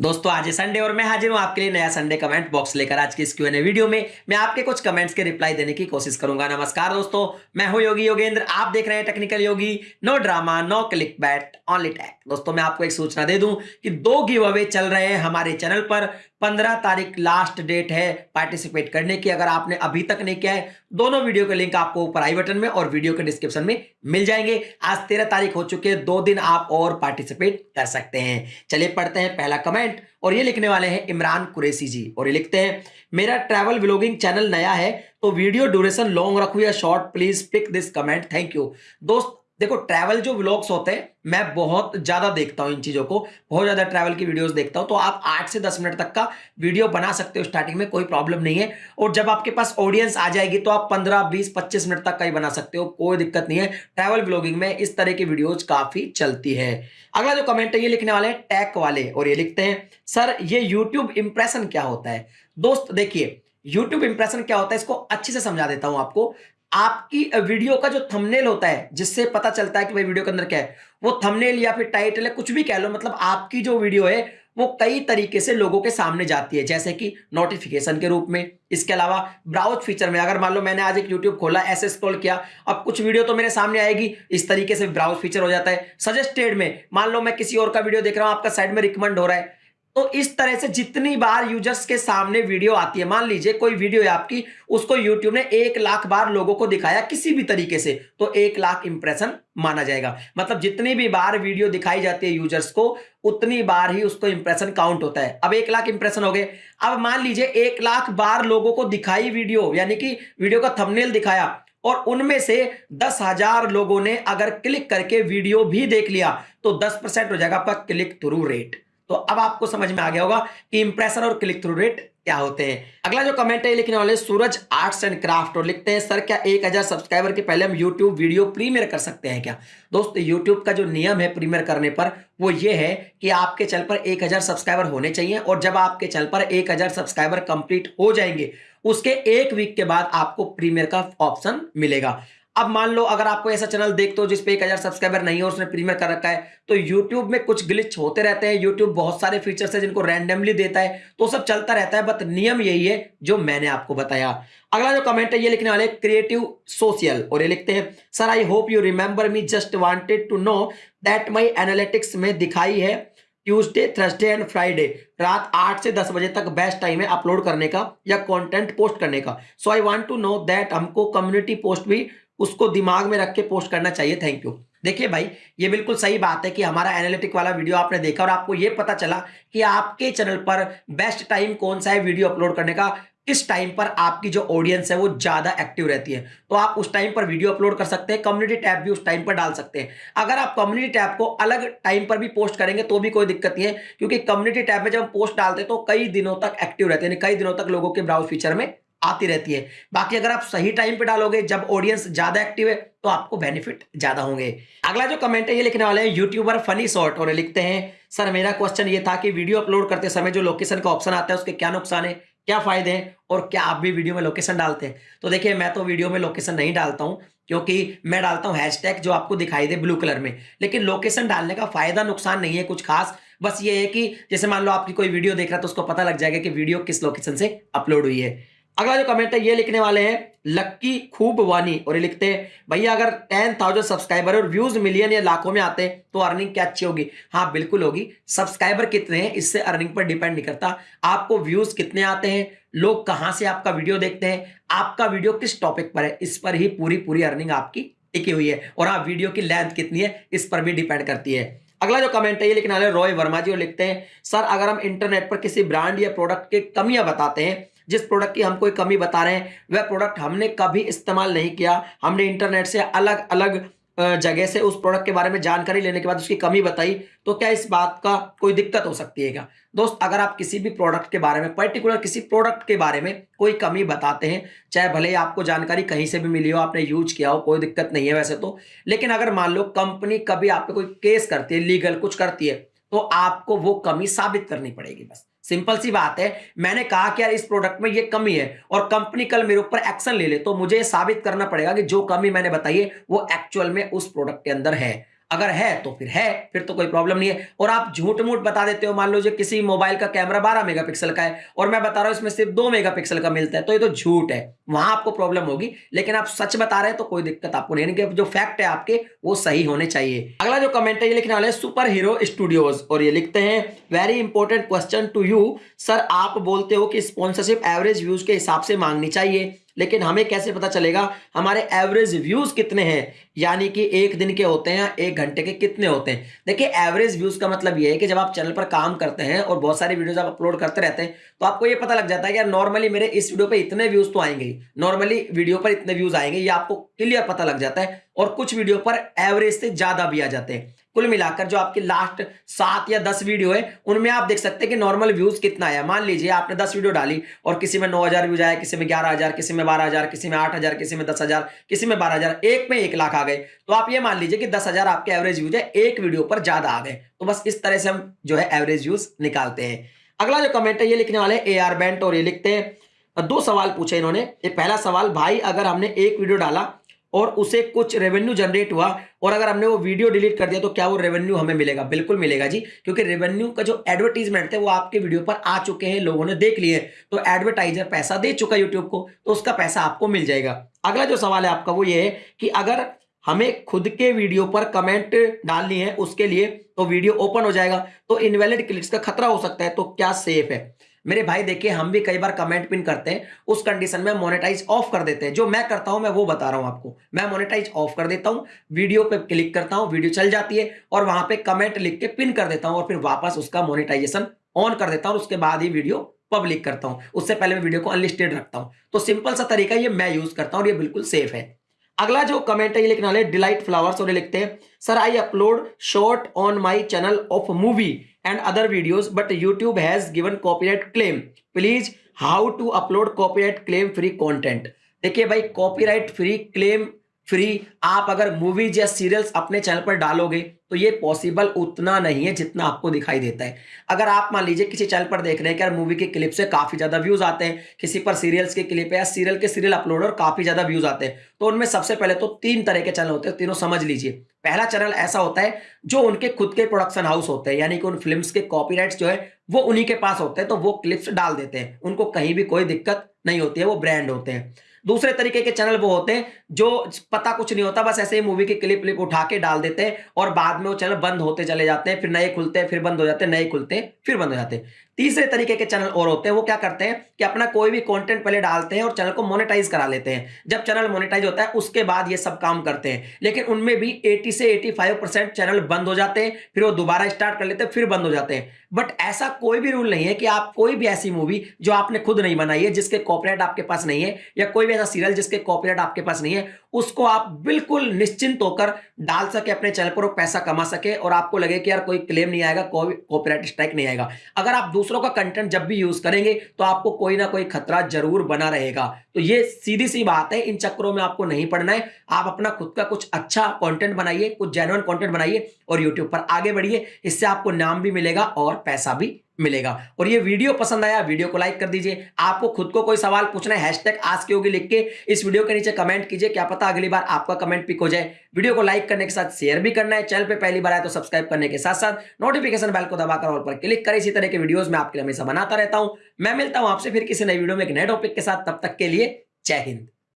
दोस्तों, आज है संडे और मैं हाजिर हूँ आपके लिए नया संडे कमेंट बॉक्स लेकर। आज की इस क्यूएनए वीडियो में मैं आपके कुछ कमेंट्स के रिप्लाई देने की कोशिश करूँगा। नमस्कार दोस्तों, मैं हूँ योगी योगेंद्र। आप देख रहे हैं technical Yogi no drama no click bait only tech दोस्तों, मैं आपको एक सूचना दे दूँ कि दो गिव अवे चल रहे हैं हमारे चैनल पर। पंद्रह तारीख लास्ट डेट है पार्टिसिपेट करने की, अगर आपने अभी तक नहीं किया है, दोनों वीडियो के लिंक आपको ऊपर आई बटन में और वीडियो के डिस्क्रिप्शन में मिल जाएँगे। आज तेरह तारीख हो चुके हैं, दो दिन आप और पार्टिसिपेट कर सकते हैं। चलिए पढ़ते हैं पहला कमेंट और ये लिखने वाले हैं इमरान कुरेसी जी और ये लिखते हैं, मेरा ट्रैवल व्लॉगिंग चैनल नया है तो वीडियो ड्यूरेशन लॉन्ग रखू या short please pick this comment thank you दोस्त देखो ट्रैवल जो व्लॉग्स होते हैं, मैं बहुत ज़्यादा देखता हूँ इन चीज़ों को, बहुत ज़्यादा ट्रैवल की वीडियोस देखता हूँ तो आप आठ से दस मिनट तक का वीडियो बना सकते हो स्टार्टिंग में, कोई प्रॉब्लम नहीं है। और जब आपके पास ऑडियंस आ जाएगी तो आप पंद्रह, बीस, पच्चीस मिनट तक का ही बना सकते हो, कोई दिक्कत नहीं है। ट्रैवल ब्लॉगिंग में इस तरह की वीडियोज़ काफ़ी चलती है। अगला जो कमेंट है, ये लिखने वाले हैं टैक वाले, और ये लिखते हैं, सर, ये यूट्यूब इंप्रेशन क्या होता है? दोस्त, देखिए यूट्यूब इंप्रेशन क्या होता है, इसको अच्छे से समझा देता हूँ आपको। आपकी वीडियो का जो थंबनेल होता है, जिससे पता चलता है कि भाई वीडियो के अंदर क्या है, वो थंबनेल या फिर टाइटल है कुछ भी कह लो मतलब आपकी जो वीडियो है, वो कई तरीके से लोगों के सामने जाती है, जैसे कि नोटिफिकेशन के रूप में। इसके अलावा ब्राउज फीचर में, अगर मान लो मैंने आज एक यूट्यूब खोला, ऐसे स्क्रॉल किया, अब कुछ वीडियो तो मेरे सामने आएगी, इस तरीके से ब्राउज फीचर हो जाता है। सजेस्टेड में, मान लो मैं किसी और का वीडियो देख रहा हूँ, आपका साइड में रिकमेंड हो रहा है तो इस तरह से जितनी बार यूज़र्स के सामने वीडियो आती है, मान लीजिए कोई वीडियो है आपकी, उसको यूट्यूब ने एक लाख बार लोगों को दिखाया किसी भी तरीके से तो एक लाख इंप्रेशन माना जाएगा। मतलब जितनी भी बार वीडियो दिखाई जाती है यूज़र्स को, उतनी बार ही उसको इंप्रेशन काउंट होता है। अब एक लाख इंप्रेशन हो गए। अब मान लीजिए एक लाख बार लोगों को दिखाई वीडियो यानी कि वीडियो का थंबनेल दिखाया, और उनमें से दस हज़ार लोगों ने अगर क्लिक करके वीडियो भी देख लिया तो दस परसेंट हो जाएगा आपका क्लिक थ्रू रेट तो अब आपको समझ में आ गया होगा कि इंप्रेशन और क्लिक थ्रू रेट क्या होते हैं। अगला जो कमेंट है लिखने वाले सूरज आर्ट्स एंड क्राफ्ट और लिखते हैं, सर, क्या एक हज़ार सब्सक्राइबर के पहले हम यूट्यूब वीडियो प्रीमियर कर सकते हैं क्या? दोस्त यूट्यूब का जो नियम है प्रीमियर करने पर, वो ये है कि आपके चैनल पर एक हज़ार सब्सक्राइबर होने चाहिए और जब आपके चैनल पर एक हज़ार सब्सक्राइबर कंप्लीट हो जाएँगे, उसके एक वीक के बाद आपको प्रीमियर का ऑप्शन मिलेगा। अब मान लो, अगर आपको ऐसा चैनल देखते हो जिसपे एक हज़ार सब्सक्राइबर नहीं है उसने प्रीमियर कर रखा है तो यूट्यूब में कुछ ग्लिच होते रहते हैं। यूट्यूब बहुत सारे फीचर्स है जिनको रैंडमली देता है तो सब चलता रहता है बट नियम यही है जो मैंने आपको बताया। अगला जो कमेंट है, ये लिखने वाले क्रिएटिव सोशल और ये लिखते हैं sir I hope you remember me just wanted to know that my analytics में दिखाई है ट्यूसडे थर्सडे एंड फ्राइडे रात आठ से दस बजे तक बेस्ट टाइम है अपलोड करने का या कंटेंट पोस्ट करने का। So I want to know that हमको कम्युनिटी पोस्ट भी उसको दिमाग में रख के पोस्ट करना चाहिए थैंक यू देखिए भाई, ये बिल्कुल सही बात है कि हमारा एनालिटिक वाला वीडियो आपने देखा और आपको ये पता चला कि आपके चैनल पर बेस्ट टाइम कौन सा है वीडियो अपलोड करने का, किस टाइम पर आपकी जो ऑडियंस है वो ज़्यादा एक्टिव रहती है। तो आप उस टाइम पर वीडियो अपलोड कर सकते हैं कम्युनिटी टैब भी उस टाइम पर डाल सकते हैं। अगर आप कम्युनिटी टैब को अलग टाइम पर भी पोस्ट करेंगे तो भी कोई दिक्कत नहीं है, क्योंकि कम्युनिटी टैब में जब हम पोस्ट डालते हैं तो कई दिनों तक एक्टिव रहते हैं कई दिनों तक लोगों के ब्राउज फीचर में आती रहती है। बाकी अगर आप सही टाइम पे डालोगे, जब ऑडियंस ज़्यादा एक्टिव है तो आपको बेनिफिट ज़्यादा होंगे। अगला जो कमेंट है, ये लिखने वाले हैं यूट्यूबर फनी शॉर्ट और लिखते हैं, सर, मेरा क्वेश्चन ये था कि वीडियो अपलोड करते समय जो लोकेशन का ऑप्शन आता है, उसके क्या नुकसान है, क्या फ़ायदे हैं, और क्या आप भी वीडियो में लोकेशन डालते हैं? तो देखिए, मैं तो वीडियो में लोकेशन नहीं डालता हूँ, क्योंकि मैं डालता हूँ हैशटैग जो आपको दिखाई दे ब्लू कलर में। लेकिन लोकेशन डालने का फ़ायदा नुकसान नहीं है कुछ खास। बस ये है कि जैसे मान लो आपकी कोई वीडियो देख रहा है तो उसको पता लग जाएगा कि वीडियो किस लोकेशन से अपलोड हुई है। अगला जो कमेंट है, ये लिखने वाले हैं, लक्की खूब वानी, और ये लिखते हैं, भैया, अगर टेन थाउज़ेंड सब्सक्राइबर और व्यूज़ मिलियन या लाखों में आते हैं तो अर्निंग क्या अच्छी होगी? हाँ बिल्कुल होगी। सब्सक्राइबर कितने हैं, इससे अर्निंग पर डिपेंड नहीं करता। आपको व्यूज़ कितने आते हैं, लोग कहाँ से आपका वीडियो देखते हैं, आपका वीडियो किस टॉपिक पर है, इस पर ही पूरी पूरी अर्निंग आपकी टिकी हुई है, और हाँ वीडियो की लेंथ कितनी है, इस पर भी डिपेंड करती है। अगला जो कमेंट है, ये लिखने वाले रॉय वर्मा जी, और लिखते हैं, सर, अगर हम इंटरनेट पर किसी ब्रांड या प्रोडक्ट की कमियाँ बताते हैं जिस प्रोडक्ट की हम कोई कमी बता रहे हैं, वह प्रोडक्ट हमने कभी इस्तेमाल नहीं किया। हमने इंटरनेट से अलग अलग जगह से उस प्रोडक्ट के बारे में जानकारी लेने के बाद उसकी कमी बताई तो क्या इस बात का कोई दिक्कत हो सकती है क्या? दोस्त, अगर आप किसी भी प्रोडक्ट के बारे में पर्टिकुलर किसी प्रोडक्ट के बारे में कोई कमी बताते हैं, चाहे भले ही आपको जानकारी कहीं से भी मिली हो, आपने यूज़ किया हो, कोई दिक्कत नहीं है वैसे तो लेकिन अगर मान लो कंपनी कभी आप कोई केस करती है लीगल कुछ करती है तो आपको वो कमी साबित करनी पड़ेगी बस। सिंपल सी बात है, मैंने कहा कि यार इस प्रोडक्ट में ये कमी है और कंपनी कल मेरे ऊपर एक्शन ले ले तो मुझे साबित करना पड़ेगा कि जो कमी मैंने बताई है, वो एक्चुअल में उस प्रोडक्ट के अंदर है। अगर है तो फिर है, फिर तो कोई प्रॉब्लम नहीं है। और आप झूठ मूठ बता देते हो, मान लो जो किसी मोबाइल का कैमरा 12 मेगापिक्सल का है, और मैं बता रहा हूँ इसमें सिर्फ़ दो मेगापिक्सल का मिलता है तो ये तो झूठ है। वहाँ आपको प्रॉब्लम होगी, लेकिन आप सच बता रहे हैं तो कोई दिक्कत आपको नहीं है। जो फैक्ट है आपके, वो सही होने चाहिए। अगला जो कमेंट है, ये लिखने वाले सुपर हीरो स्टूडियोज और ये लिखते हैं very important question to you sir आप बोलते हो कि स्पॉन्सरशिप एवरेज व्यूज़ के हिसाब से मांगनी चाहिए। लेकिन हमें कैसे पता चलेगा? हमारे एवरेज व्यूज़ कितने हैं? यानी कि एक दिन के होते हैं एक घंटे के कितने होते हैं? देखिए एवरेज व्यूज़ का मतलब ये है कि जब आप चैनल पर काम करते हैं और बहुत सारी वीडियोस आप अपलोड करते रहते हैं तो आपको ये पता लग जाता है कि यार नॉर्मली मेरे इस वीडियो पर इतने व्यूज़ तो आएँगे नॉर्मली वीडियो पर इतने व्यूज़ आएँगे, ये आपको क्लियर पता लग जाता है और कुछ वीडियो पर एवरेज से ज़्यादा भी आ जाते हैं। कुल मिलाकर जो आपकी लास्ट सात या दस वीडियो है, उनमें आप देख सकते हैं कि नॉर्मल व्यूज़ कितना आया। मान लीजिए आपने दस वीडियो डाली और किसी में नौ हज़ार व्यूज़ आया किसी में ग्यारह हज़ार, किसी में बारह हज़ार, किसी में आठ हज़ार, किसी में दस हज़ार, किसी में बारह हज़ार, एक में एक लाख आ गए। तो आप ये मान लीजिए कि दस हज़ार आपके एवरेज व्यूज़ है, एक वीडियो पर ज़्यादा आ गए। तो बस इस तरह से हम जो है एवरेज व्यूज़ निकालते हैं। अगला जो कमेंट है, ये लिखने वाले ए आर बैंट और ये लिखते हैं। दो सवाल पूछे इन्होंने। पहला सवाल, भाई, अगर हमने एक वीडियो डाला और उसे कुछ रेवेन्यू जनरेट हुआ। और अगर हमने वो वीडियो डिलीट कर दिया तो क्या वो रेवेन्यू हमें मिलेगा? बिल्कुल मिलेगा जी, क्योंकि रेवेन्यू का जो एडवर्टीजमेंट थे वो आपके वीडियो पर आ चुके हैं, लोगों ने देख लिए तो एडवर्टाइजर पैसा दे चुका यूट्यूब को तो उसका पैसा आपको मिल जाएगा। अगला जो सवाल है आपका, वो ये है कि अगर हमें खुद के वीडियो पर कमेंट डालनी है, उसके लिए तो वीडियो ओपन हो जाएगा। तो इनवैलिड क्लिक्स का खतरा हो सकता है तो क्या सेफ़ है? मेरे भाई देखिए, हम भी कई बार कमेंट पिन करते हैं, उस कंडीशन में मोनेटाइज ऑफ़ कर देते हैं। जो मैं करता हूँ, मैं वो बता रहा हूँ आपको। मैं मोनेटाइज ऑफ़ कर देता हूँ वीडियो पे क्लिक करता हूँ वीडियो चल जाती है, और वहाँ पे कमेंट लिख के पिन कर देता हूँ, और फिर वापस उसका मोनेटाइजेशन ऑन कर देता हूँ उसके बाद ही वीडियो पब्लिक करता हूँ। उससे पहले मैं वीडियो को अनलिस्टेड रखता हूँ। तो सिंपल सा तरीका ये मैं यूज़ करता हूँ, और ये बिल्कुल सेफ़ है। अगला जो कमेंट है, ये लिखने वाले डिलाइट फ्लावर्स और लिखते हैं sir I upload short on my channel of movie and other videos but YouTube has given copyright claim please how to upload copyright claim free content देखिए भाई कॉपीराइट फ्री क्लेम फ्री, आप अगर movies या serials अपने channel पर डालोगे तो ये पॉसिबल उतना नहीं है जितना आपको दिखाई देता है। अगर आप मान लीजिए किसी चैनल पर देख रहे हैं कि यार मूवी के क्लिप से काफ़ी ज़्यादा व्यूज़ आते हैं, किसी पर सीरियल्स के क्लिप या सीरियल के सीरियल अपलोड और काफ़ी ज़्यादा व्यूज़ आते हैं तो उनमें सबसे पहले तो तीन तरह के चैनल होते हैं, तीनों समझ लीजिए। पहला चैनल ऐसा होता है जो उनके खुद के प्रोडक्शन हाउस होते हैं, यानी कि उन फ़िल्म के कॉपी जो है, वो उन्हीं के पास होते हैं तो वो क्लिप्स डाल देते हैं। उनको कहीं भी कोई दिक्कत नहीं होती है, वो ब्रांड होते हैं। दूसरे तरीके के चैनल वो होते हैं, जो पता कुछ नहीं होता, बस ऐसे ही मूवी की क्लिप क्लिप उठा के डाल देते हैं और बाद में वो चैनल बंद होते चले जाते हैं, फिर नए खुलते हैं, फिर बंद हो जाते हैं, नए खुलते हैं। फिर बंद हो जाते हैं। तीसरे तरीके के चैनल और होते हैं, वो क्या करते हैं कि अपना कोई भी कंटेंट पहले डालते हैं और चैनल को मोनेटाइज करा लेते हैं। जब चैनल मोनेटाइज होता है, उसके बाद ये सब काम करते हैं। लेकिन उनमें भी 80 से 85 परसेंट चैनल बंद हो जाते हैं, फिर वो दोबारा स्टार्ट कर लेते हैं, फिर बंद हो जाते हैं। बट ऐसा कोई भी रूल नहीं है कि आप कोई भी ऐसी मूवी जो आपने खुद नहीं बनाई है, जिसके कॉपरेट आपके पास नहीं है, या कोई भी ऐसा सीरियल जिसके कॉपरेट आपके पास नहीं है, उसको आप बिल्कुल निश्चिंत होकर डाल सके, अपने चैनल पर पैसा कमा सके और आपको लगे कि यार कोई क्लेम नहीं आएगा, कोई कॉपीराइट स्ट्राइक नहीं आएगा। अगर आप दूसरों का कंटेंट जब भी यूज़ करेंगे तो आपको कोई ना कोई खतरा ज़रूर बना रहेगा। तो ये सीधी सी बात है, इन चक्रों में आपको नहीं पढ़ना है। आप अपना खुद का कुछ अच्छा कॉन्टेंट बनाइए, कुछ जेनुअन कॉन्टेंट बनाइए और यूट्यूब पर आगे बढ़िए। इससे आपको नाम भी मिलेगा और पैसा भी मिलेगा। और ये वीडियो पसंद आया, वीडियो को लाइक कर दीजिए। आपको खुद को कोई सवाल पूछना है, हैशटैग आज की होगी लिख के इस वीडियो के नीचे कमेंट कीजिए, क्या पता अगली बार आपका कमेंट पिक हो जाए। वीडियो को लाइक करने के साथ शेयर भी करना है। चैनल पे पहली बार आए तो सब्सक्राइब करने के साथ साथ नोटिफिकेशन बेल को दबाकर ऑल पर क्लिक करें। इसी तरह के वीडियोस में आपके लिए हमेशा बनाता रहता हूँ। मैं मिलता हूँ आपसे फिर किसी नई वीडियो में एक नए टॉपिक के साथ। तब तक के लिए जय हिंद।